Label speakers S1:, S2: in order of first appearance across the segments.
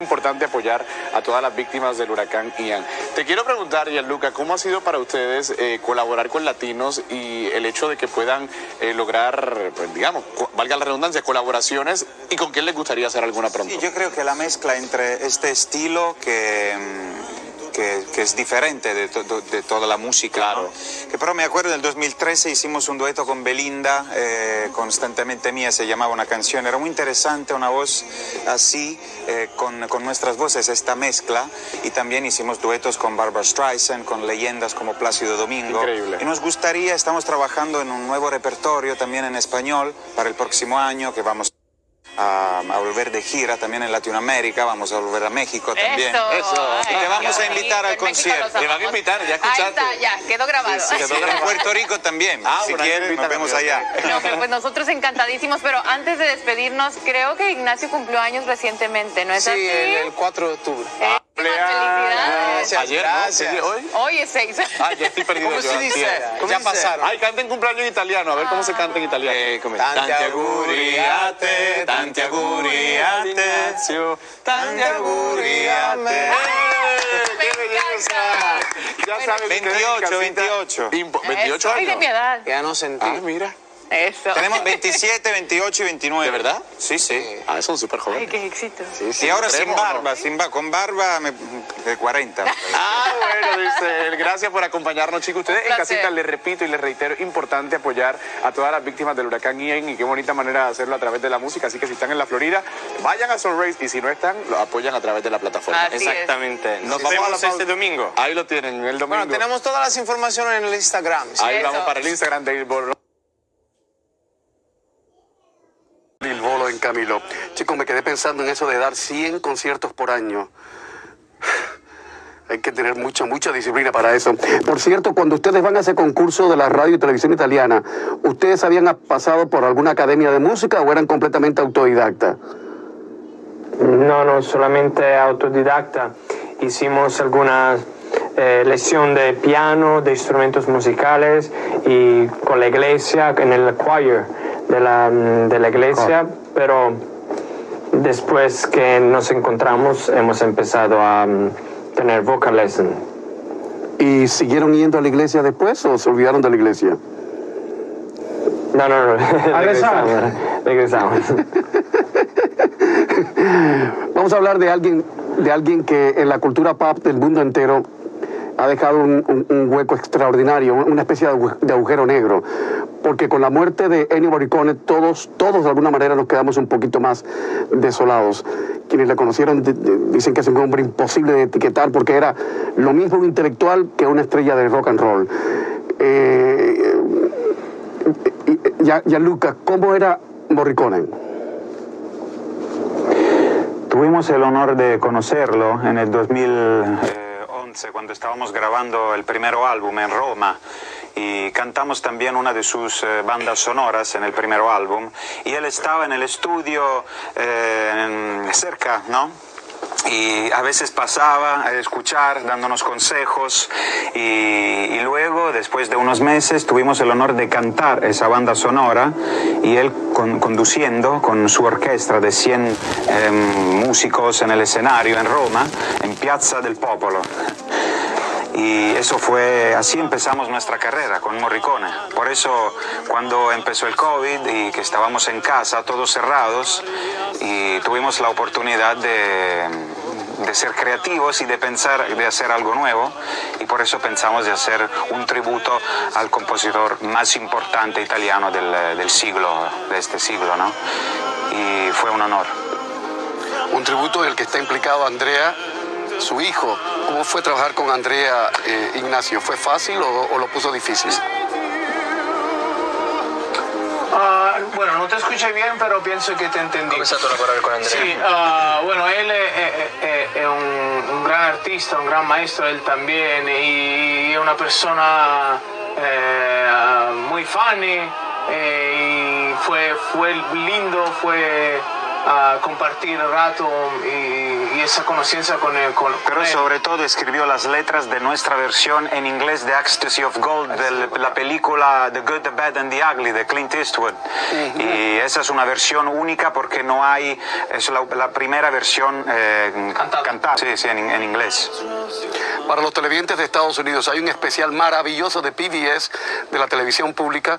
S1: importante apoyar a todas las víctimas del huracán Ian. Te quiero preguntar, Gianluca, ¿cómo ha sido para ustedes eh, colaborar con latinos y el hecho de que puedan eh, lograr, pues, digamos, valga la redundancia, colaboraciones y con quién les gustaría hacer alguna pronto?
S2: Sí, yo creo que la mezcla entre este estilo que que, es diferente de, de, toda la música.
S1: Claro.
S2: Que pero me acuerdo en el 2013 hicimos un dueto con Belinda, eh, constantemente mía, se llamaba una canción. Era muy interesante, una voz así, eh, con, con, nuestras voces, esta mezcla. Y también hicimos duetos con Barbara Streisand, con leyendas como Plácido Domingo.
S1: Increíble.
S2: Y nos gustaría, estamos trabajando en un nuevo repertorio también en español para el próximo año que vamos a, volver de gira también en Latinoamérica, vamos a volver a México también.
S1: Eso.
S2: y te vamos a invitar al concierto.
S1: Te van a invitar, ya escuchaste.
S3: Ahí está, ya, quedó grabado.
S2: Sí, quedó grabado. En Puerto Rico también.
S1: Ah,
S2: si quieres, nos vemos allá.
S3: No, pues nosotros encantadísimos, pero antes de despedirnos, creo que Ignacio cumplió años recientemente, ¿no es
S4: sí,
S3: así?
S4: Sí, el, 4 de octubre.
S3: Eh, felicidades.
S1: Ayer,
S4: gracias.
S1: ¿no? ¿Hoy?
S3: Hoy es 6.
S1: Ah, ya estoy perdido.
S4: ¿Cómo
S1: yo,
S4: se dice? ¿Cómo
S1: ya
S4: dice?
S1: pasaron. Ay, canten cumpleaños en italiano. A ver cómo se canta en italiano.
S4: Eh.
S1: Tanti auguri a te, tanti auguri a te, tanti auguri a te. ¡Qué belleza! Ya sabes,
S2: 28, 28.
S1: 28
S3: Ay, de
S1: años.
S3: mi edad.
S4: Ya no sentí.
S1: Ah, mira.
S3: Eso.
S2: Tenemos 27, 28 y 29.
S1: ¿De verdad?
S2: Sí, sí.
S1: Ah, son súper
S3: Ay,
S1: jóvenes.
S3: qué éxito.
S1: Sí, sí,
S2: Y ahora sin barba, sin barba, con barba me- de 40.
S1: Ah, bueno, dice él. Gracias por acompañarnos, chicos. Ustedes en casita les repito y les reitero, importante apoyar a todas las víctimas del huracán Ian y qué bonita manera de hacerlo a través de la música. Así que si están en la Florida, vayan a Sunrace y si no están, lo apoyan a través de la plataforma.
S3: Así es.
S5: Exactamente. Nos
S1: Sí.
S5: vemos
S1: Vamos a la
S5: este domingo.
S1: Ahí lo tienen, el domingo.
S4: Bueno, tenemos todas las informaciones en el Instagram. ¿sí?
S1: Ahí
S3: Eso.
S1: vamos para el Instagram de Il
S6: Camilo. Chicos, me quedé pensando en eso de dar 100 conciertos por año. Hay que tener mucha, mucha disciplina para eso. Por cierto, cuando ustedes van a ese concurso de la radio y televisión italiana, ¿ustedes habían pasado por alguna academia de música o eran completamente autodidactas?
S7: No, no, solamente autodidacta. Hicimos algunas eh, lección de piano, de instrumentos musicales y con la iglesia, en el choir de la, de la iglesia, pero después que nos encontramos hemos empezado a mm, tener vocal lesson.
S6: ¿Y siguieron yendo a la iglesia después o se olvidaron de la iglesia?
S7: No, no, no. regresamos. regresamos.
S6: Vamos a hablar de alguien, de alguien que en la cultura pop del mundo entero ha dejado un, un- un hueco extraordinario, una especie de agujero negro. Porque con la muerte de Ennio Morricone, todos, todos de alguna manera nos quedamos un poquito más desolados. Quienes le conocieron di- di- dicen que es un hombre imposible de etiquetar porque era lo mismo un intelectual que una estrella de rock and roll. Eh, y- ya, Gianluca, ¿cómo era Morricone?
S2: Tuvimos el honor de conocerlo en el 2011 cuando estábamos grabando el primer álbum en Roma y cantamos también una de sus eh, bandas sonoras en el primer álbum y él estaba en el estudio eh, cerca, ¿no? y a veces pasaba a escuchar, dándonos consejos y, y luego, después de unos meses, tuvimos el honor de cantar esa banda sonora y él con- conduciendo con su orquesta de 100 em, músicos en el escenario en Roma, en Piazza del Popolo. Y eso fue, así empezamos nuestra carrera con Morricone. Por eso cuando empezó el COVID y que estábamos en casa, todos cerrados, y tuvimos la oportunidad de, de ser creativos y de pensar, de hacer algo nuevo, y por eso pensamos de hacer un tributo al compositor más importante italiano del, del siglo, de este siglo, ¿no? Y fue un honor.
S6: Un tributo en el que está implicado Andrea, su hijo. ¿Cómo fue trabajar con Andrea eh, Ignacio? ¿Fue fácil o, o lo puso difícil?
S4: Ah, bueno, no te escuché bien, pero pienso que te entendí.
S5: Comenzato a lavorare con Andrea.
S4: Sí, ah, bueno, él es, es- es- es un, un gran artista, un gran maestro, él también, y es una persona eh, muy funny, eh, y fue, fue lindo, fue ah, compartir el rato y, y esa conciencia con, él, con, con
S2: Pero
S4: él.
S2: sobre todo escribió las letras de nuestra versión en inglés de Ecstasy of Gold, de la película The Good, The Bad and The Ugly de Clint Eastwood. Y esa es una versión única porque no hay, es la, la primera versión eh,
S4: Cantada.
S2: cantada, sí, sí, en, en inglés.
S6: Para los televidentes de Estados Unidos hay un especial maravilloso de PBS, de la televisión pública,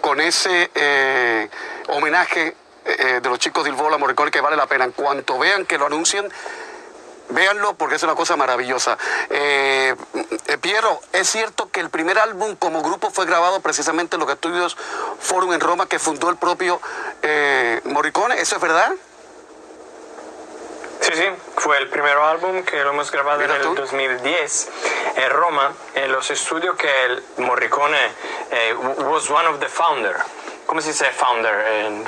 S6: con ese eh, homenaje eh, de los chicos del Bola Morricone que vale la pena. En cuanto vean que lo anuncien, véanlo porque es una cosa maravillosa. Eh, eh, Piero, ¿es cierto que el primer álbum como grupo fue grabado precisamente en los estudios Forum en Roma que fundó el propio Morricone? ¿Eso es verdad?
S7: Sí, sí, fue el primer álbum que lo hemos grabado en
S6: tú.
S7: el 2010 en Roma, en los estudios que el Morricone was one of the founder. ¿Cómo se dice founder? Eh,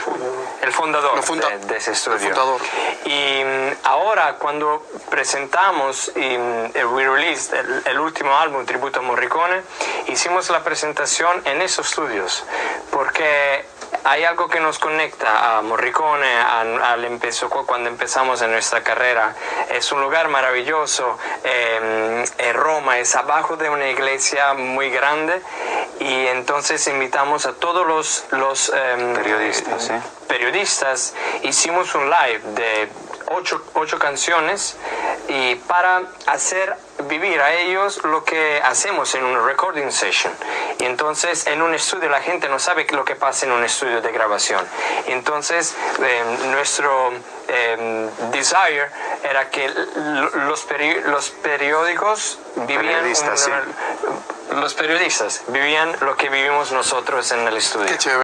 S7: el fundador
S6: El funda-
S7: de, de ese
S6: el
S7: estudio.
S6: fundador.
S7: Y mm, ahora cuando presentamos y mm, el We Released, el, el último álbum tributo a Morricone, hicimos la presentación en esos estudios, porque hay algo que nos conecta a Morricone a- al empezo, cu- cuando empezamos en nuestra carrera. Es un lugar maravilloso, eh, en Roma, es abajo de una iglesia muy grande y entonces invitamos a todos los, los em,
S2: Periodistas, sí.
S7: periodistas, hicimos un live de ocho, ocho canciones y para hacer vivir a ellos lo que hacemos en una recording session. Y entonces en un estudio la gente no sabe lo que pasa en un estudio de grabación. Entonces eh, nuestro eh, desire era que los, peri- los periódicos vivían una- los periodistas vivían lo que vivimos nosotros en el estudio.
S6: Qué chévere.